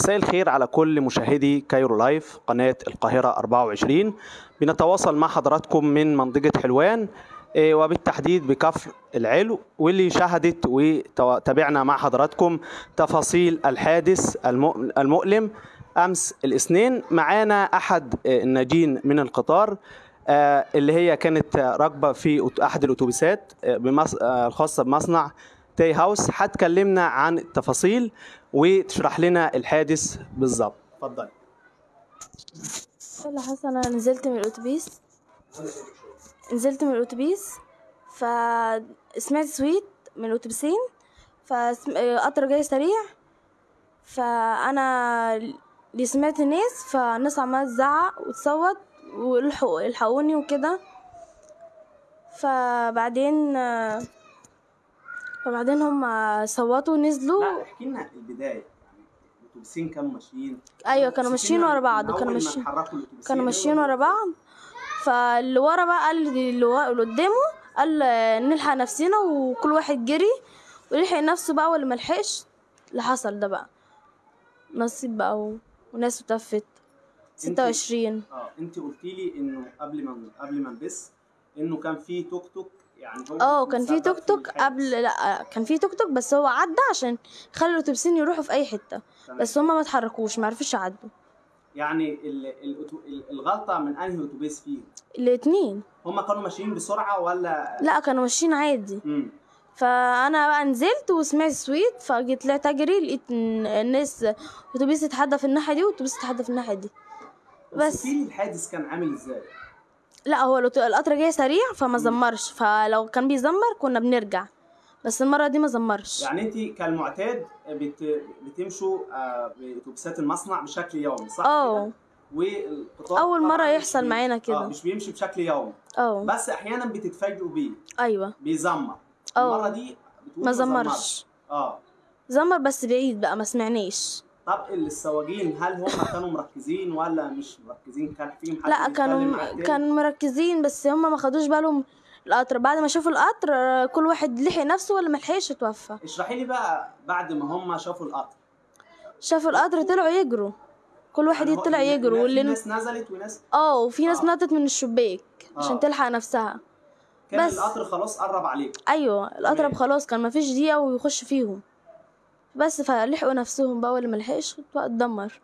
مساء الخير على كل مشاهدي Cairo Live قناة القاهرة 24 بنتواصل مع حضراتكم من منطقة حلوان إيه، وبالتحديد بكفر العلو واللي شاهدت وتابعنا مع حضراتكم تفاصيل الحادث الم- المؤلم أمس الاثنين معانا أحد آه، الناجين من القطار آه، اللي هي كانت راكبة في أحد الأتوبيسات آه،. آه، الخاصة بمصنع تاي هاوس هتكلمنا عن التفاصيل وتشرح لنا الحادث بالظبط. اتفضل. اللي حصل أنا نزلت من الأتوبيس. نزلت من الأتوبيس فسمعت سويت من الأتوبيسين فقطر جاي سريع فأنا اللي سمعت الناس فالناس عمالة تزعق وتصوت والحقوا الحقوني وكده. فبعدين فبعدين هم صوتوا ونزلوا. لا احكي لنا البداية. يعني الأتوبيسين كانوا ماشيين. أيوه كانوا ماشيين ورا بعض كانوا ماشيين كانوا ماشيين ورا بعض. فاللي ورا بقى قال اللي قدامه قال نلحق نفسنا وكل واحد جري ولحق نفسه بقى واللي ملحقش اللي حصل ده بقى. نصيب بقى و... وناس ستة وعشرين. آه انت قلتي لي إنه قبل ما قبل ما نبث إنه كان في توك توك يعني هو آه كان في توك توك. قبل لا كان في توك توك بس هو عدى عشان يخلي الاتوبيسين يروحوا في أي حتة. تمام. بس هما ما اتحركوش ما عرفوش يعدوا. يعني ال- الأتو- ال- الغلطة من أنهي أتوبيس فيهم؟ الاتنين. هم كانوا ماشيين بسرعة ولا؟ لا كانوا ماشيين عادي. امم فأنا بقى نزلت وسمعت سويت فجيت طلعت أجري لقيت الناس أتوبيس اتحدى في الناحية دي وأتوبيس اتحدى في الناحية دي. بس بس. في الحادث كان عامل إزاي؟ لا هو القطر جاي سريع فما زمرش. فلو كان بيزمر كنا بنرجع. بس المرة دي ما زمرش. يعني انت كالمعتاد بت... بتمشوا آه، بأتوبيسات المصنع بشكل يومي صح آه؟ والقطار مرة مش يحصل بي- معانا كده. آه مش بيمشي بشكل يومي. آه بس أحيانا بتتفاجئوا بيه. أيوه. بيزمر. آه. المرة دي بتقول ما زمرش. زمرش. آه. زمر بس بعيد بقى ما سمعناش. طب السواقين هل هم كانوا مركزين ولا مش مركزين كان فيهم حد لا كانوا؟ كانوا مركزين بس هما ما خدوش بالهم القطر بعد ما شافوا القطر كل واحد لحق نفسه واللي ملحقش اتوفى اشرحي لي بقى بعد ما هم شافوا القطر شافوا القطر طلعوا يجروا كل واحد يعني لا- يجروا واللي ناس نزلت وناس آه وفي ناس آه. نطت من الشباك عشان آه. تلحق نفسها كان بس. القطر خلاص قرب عليكم أيوه القطر. خلاص كان ما فيش دقيقه ويخش فيهم بس فلحقوا نفسهم بقى واللي ملحقش اتدمر.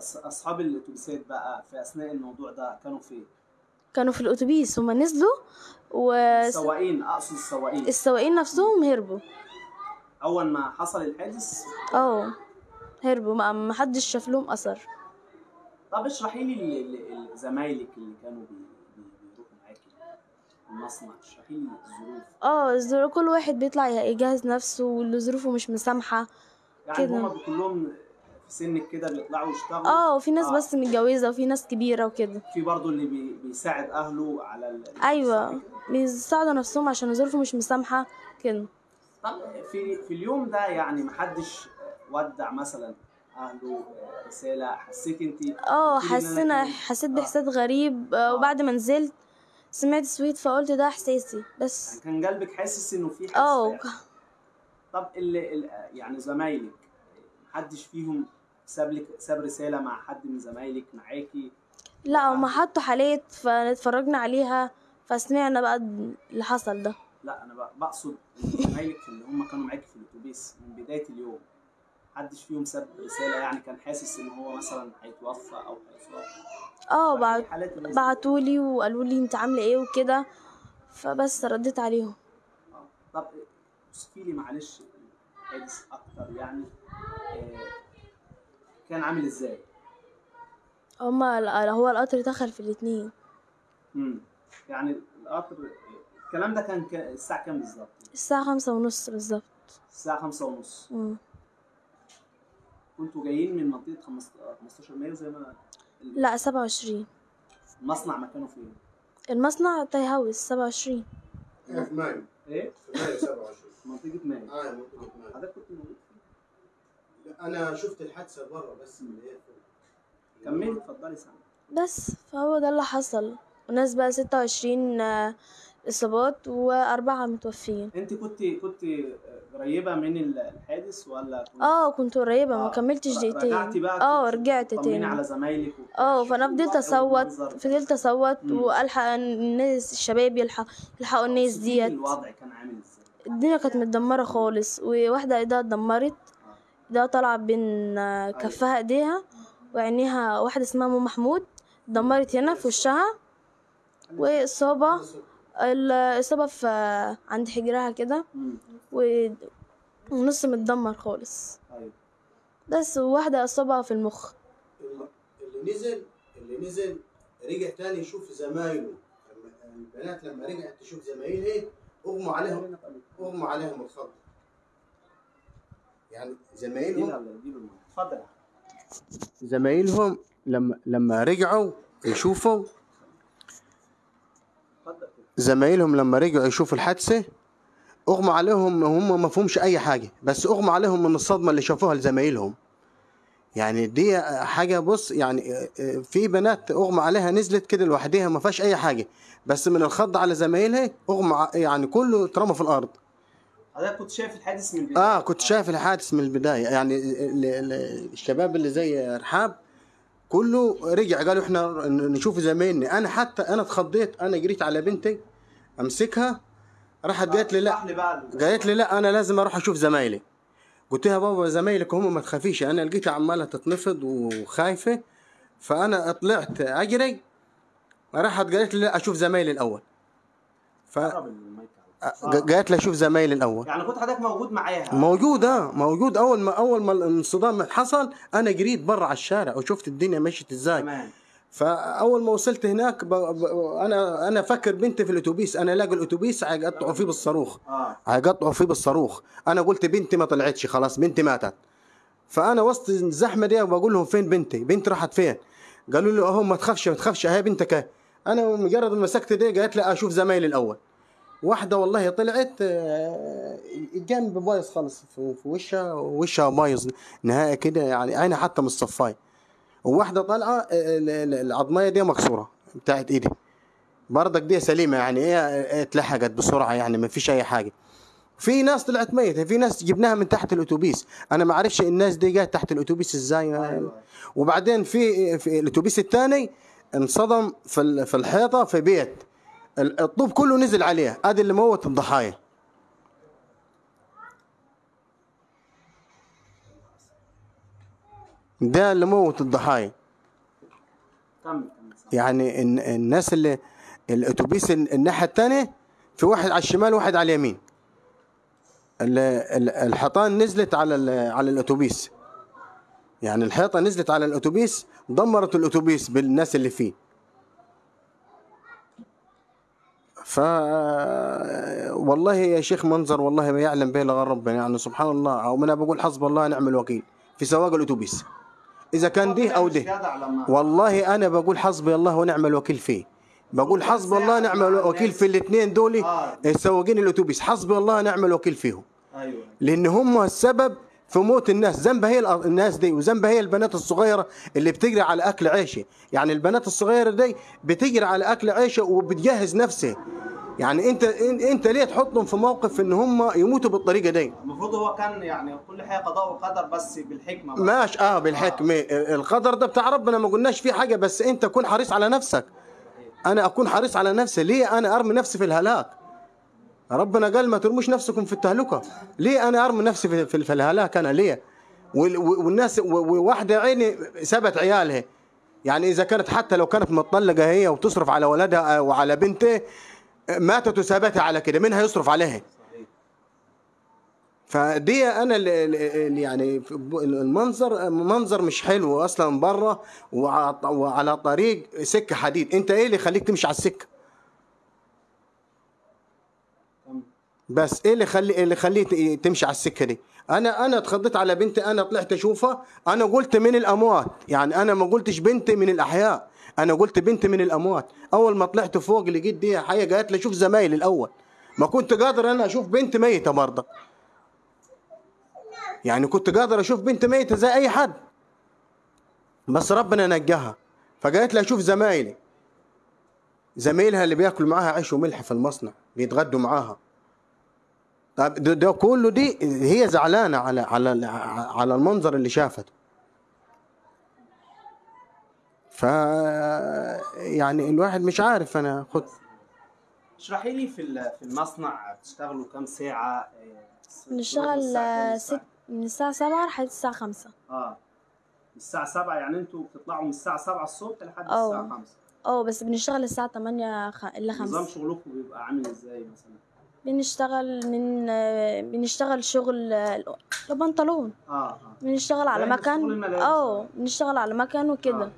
أصحاب الأتوبيسات بقى في أثناء الموضوع ده كانوا فين؟ كانوا في الأتوبيس هما نزلوا السواقين أقصد السواقين. والسواقين نفسهم هربوا. أول ما حصل الحادث؟ آه هربوا. ما حدش شاف لهم أثر. طب اشرحي لي زمايلك اللي كانوا بي- المصنع لي الظروف. آه الظروف كل واحد بيطلع يجهز نفسه واللي ظروفه مش مسامحة. يعني كده. هما كلهم في سنك كده بيطلعوا يشتغلوا؟ آه وفي ناس آه. بس متجوزة وفي ناس كبيرة وكده. في برضه اللي بي بيساعد أهله على ال... أيوه؟ بيساعدوا نفسهم عشان ظروفه مش مسامحة. كده. طب في في اليوم ده يعني محدش ودع مثلا أهله رسالة؟ حسيت انت آه حسينا حسيت آه. بإحساس غريب آه، وبعد ما نزلت سمعت سويت فقلت ده إحساسي بس كان قلبك حاسس إنه في حادث آه هيحصل. طب اللي اللي يعني زمايلك محدش فيهم ساب لك ساب رسالة مع حد من زمايلك معاكي؟ لا هما حطوا حالات فاتفرجنا عليها فسمعنا بقى اللي حصل ده. لا أنا بق- بقصد زمايلك اللي هم كانوا معاكي في الأتوبيس من بداية اليوم. محدش فيهم ساب رسالة يعني كان حاسس إن هو مثلا هيتوفى أو هيصاب آه دي. بعتولي وقالوا لي أنت عاملة إيه وكده فبس رديت عليهم آه. طب اوصفي لي معلش الحادث أكتر يعني آه، كان عامل إزاي؟ هما هو القطر دخل في الاتنين امم يعني القطر الكلام ده كان الساعة كام بالظبط؟ الساعة خمسة ونص بالظبط الساعة خمسة ونص مم. كنتوا جايين من منطقة 15 15 مايو زي ما لا سبعة وعشرين المصنع مكانه فين؟ المصنع Tie House سبعة وعشرين إحنا في مايو إيه؟ في مايو 27 منطقة مايو آه منطقة مايو حضرتك كنت موجود فين؟ لا، أنا شفت الحادثة بره بس من اللي هي فوق. كملي اتفضلي سامع بس فهو ده اللي حصل وناس بقى ستة وعشرين اصابات وأربعة متوفيين. انت كنت كنت قريبة من الحادث ولا كنت آه كنت قريبة ما آه. كملتش رجعتي دقيقتين بقى آه رجعت تاني. على زمايلك. آه فأنا فضلت أصوت. فضلت أصوت. وألحق الناس الشباب يلحق يلحقوا الناس ديت. الوضع كان عامل إزاي؟ الدنيا كانت متدمرة خالص وواحدة إيدها اتدمرت. إيدها طالعة بين آه، كفها إيديها وعينيها واحدة اسمها أم محمود اتدمرت هنا في وشها. وإصابة الإصابة في عند حجرها كده. و- ونص متدمر خالص. أيوه بس وواحدة إصابة في المخ. اللي اللي نزل اللي نزل رجع تاني يشوف زمايله. لما البنات لما رجعت تشوف زمايلها أغمى عليهم أغمى عليهم الخط يعني زمايلهم اتفضل. زمايلهم لما لما رجعوا يشوفوا اتفضل زمايلهم لما رجعوا يشوفوا الحادثة أغمى عليهم هم ما فهمش أي حاجة بس أغمى عليهم من الصدمة اللي شافوها لزمايلهم. يعني دي حاجة بص يعني في بنات أغمى عليها نزلت كده لوحدها ما فيهاش أي حاجة بس من الخض على زمايلها أغمى يعني كله اترمى في الأرض. حضرتك كنت شايف الحادث من البداية؟ آه كنت شايف الحادث من البداية. يعني ال- ال- الشباب اللي زي رحاب كله رجع قالوا إحنا نشوف زمايلنا. أنا حتى أنا اتخضيت أنا جريت على بنتي أمسكها راحت قالت لي لا قالت لي لا أنا لازم أروح أشوف زمايلي. قلت لها بابا زمايلك هم ما تخافيش أنا لقيتها عمالة تتنفض وخايفة فأنا طلعت أجري راحت قالت لي لا أشوف زمايلي الأول. قرب على- فقالت لي أشوف زمايلي الأول. يعني كنت حضرتك موجود معاها؟ موجود آه موجود. أول ما أول ما الانصدام حصل أنا جريت برا على الشارع وشفت الدنيا مشيت إزاي. تمام. فأول ما وصلت هناك ب... ب... أنا أنا فكر بنتي في الأتوبيس. أنا ألاقي الأتوبيس هيقطعوا فيه بالصاروخ. هيقطعوا فيه بالصاروخ. أنا قلت بنتي ما طلعتش خلاص بنتي ماتت. فأنا وسط الزحمة دي وبقول لهم فين بنتي؟ بنتي راحت فين؟ قالوا لي أهو ما تخافش ما تخافش. أهي بنتك أهي. أنا مجرد ما مسكت دي قالت لي أشوف زمايلي الأول. واحدة والله طلعت آه، الجنب بايظ خالص في وشها وشها بايظ نهائي كده يعني عينها حتى مش صفايه وواحدة طالعة آه، ال- ال- العظميه دي مكسورة بتاعت إيدي. برضك دي سليمة يعني هي اتلحقت بسرعة يعني ما فيش أي حاجة. في ناس طلعت ميتة في ناس جبناها من تحت الأتوبيس. أنا ما أعرفش الناس دي جات تحت الأتوبيس إزاي. أيوة. وبعدين في في الأتوبيس الثاني انصدم في ال- في الحيطة في بيت. الطوب كله نزل عليه ادي اللي موت الضحايا ده اللي موت الضحايا. يعني الن- الناس اللي الأتوبيس ال- الناحية الثانية في واحد على الشمال وواحد على اليمين. ال- ال- الحيطان نزلت على على الأتوبيس. يعني الحيطة نزلت على الأتوبيس دمرت الأتوبيس بالناس اللي فيه. ف والله يا شيخ منظر والله ما يعلم به إلا ربنا. يعني سبحان الله أو أنا بقول حسب الله ونعم الوكيل. في سواق الأتوبيس. إذا كان ده أو ده والله أنا بقول حسبي الله ونعم الوكيل فيه. بقول حسبي الله ونعم الوكيل في الاثنين دول. سواقين الأتوبيس. حسبي الله ونعم الوكيل فيهم. أيوه لأن هم السبب في موت الناس. ذنبها هي الناس دي وذنبها هي البنات الصغيرة اللي بتجري على أكل عيشة. يعني البنات الصغيرة دي بتجري على أكل عيشة وبتجهز نفسها. يعني انت انت ليه تحطهم في موقف إن هم يموتوا بالطريقة دي؟ المفروض هو كان يعني كل حاجة قضاء وقدر بس بالحكمة بقى. ماشي آه بالحكمة. القدر ده بتاع ربنا ما قلناش فيه حاجة بس انت كن حريص على نفسك. أنا أكون حريص على نفسي. ليه أنا أرمي نفسي في الهلاك؟ ربنا قال ما ترموش نفسكم في التهلكة. ليه أنا أرمي نفسي في, في, الهلاك أنا؟ ليه؟ وال- والناس وواحدة عيني سبت عيالها. يعني إذا كانت حتى لو كانت مطلقة هي وتصرف على ولدها وعلى بنته ماتت وسابتها على كده مين هيصرف عليها. فدي أنا اللي يعني المنظر منظر مش حلو أصلا بره وع- وعلى طريق سكة حديد. أنت إيه اللي يخليك تمشي على السكة. بس إيه اللي خلي اللي خليه تمشي على السكة دي؟ أنا أنا اتخضيت على بنتي أنا طلعت أشوفها أنا قلت من الأموات. يعني أنا ما قلتش بنتي من الأحياء. أنا قلت بنتي من الأموات أول ما طلعت فوق لقيت دي حيه قالت لي شوف زمايلي الأول. ما كنت قادر أنا أشوف بنت ميتة برضه. يعني كنت قادر أشوف بنت ميتة زي أي حد. بس ربنا نجاها. فقالت لي أشوف زمايلي. زميلها اللي بياكلوا معاها عيش وملح في المصنع بيتغدوا معاها. طب ده, ده كله دي هي زعلانة على على على المنظر اللي شافته. ف يعني الواحد مش عارف أنا خد اشرحي لي في ال- في المصنع بتشتغلوا كام ساعة آه، بنشتغل؟ ست من الساعة سبعة لحد الساعة خمسة آه من الساعة 7 يعني أنتوا بتطلعوا من الساعة 7 الصبح لحد أه. الساعة 5 آه بس بنشتغل الساعة تمانية خ... إلا نظام خمسة شغلكم بيبقى عامل إزاي مثلا؟ بنشتغل من بنشتغل شغل البنطلون آه آه بنشتغل على مكان. آه بنشتغل على مكان وكده آه.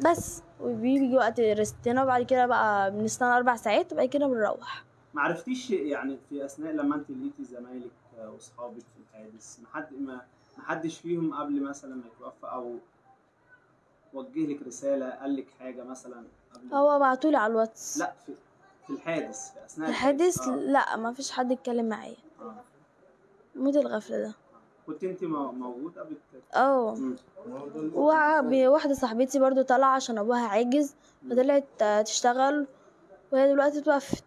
بس. وبيجي وقت ريستنا وبعد كده بقى بنستنى أربع ساعات وبعد كده بنروح. ما عرفتيش يعني في أثناء لما أنت لقيتي زمايلك وأصحابك في الحادث ما حد ما ما حدش فيهم قبل مثلا ما يتوفى أو وجه لك رسالة قال لك حاجة مثلا قبل؟ هو بعتولي على الواتس. لا في في الحادث في أثناء الحادث؟ آه. لا ما فيش حد اتكلم معايا. آه. موت الغفلة ده. كنت انت مو- موجودة بت... آه. واحدة صاحبتي برضو طالعة عشان أبوها عاجز فطلعت تشتغل وهي دلوقتي اتوفت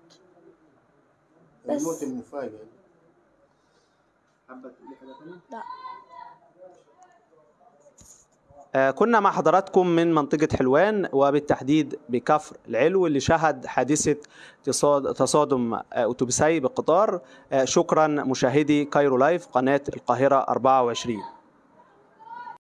بس. الموت المفاجئ حابة تقولي حاجة تانية؟ لا. كنا مع حضراتكم من منطقة حلوان وبالتحديد بكفر العلو اللي شهد حادثة تصاد- تصادم آه، أتوبيسي بقطار. آه، شكرا مشاهدي كايرو لايف قناة القاهرة 24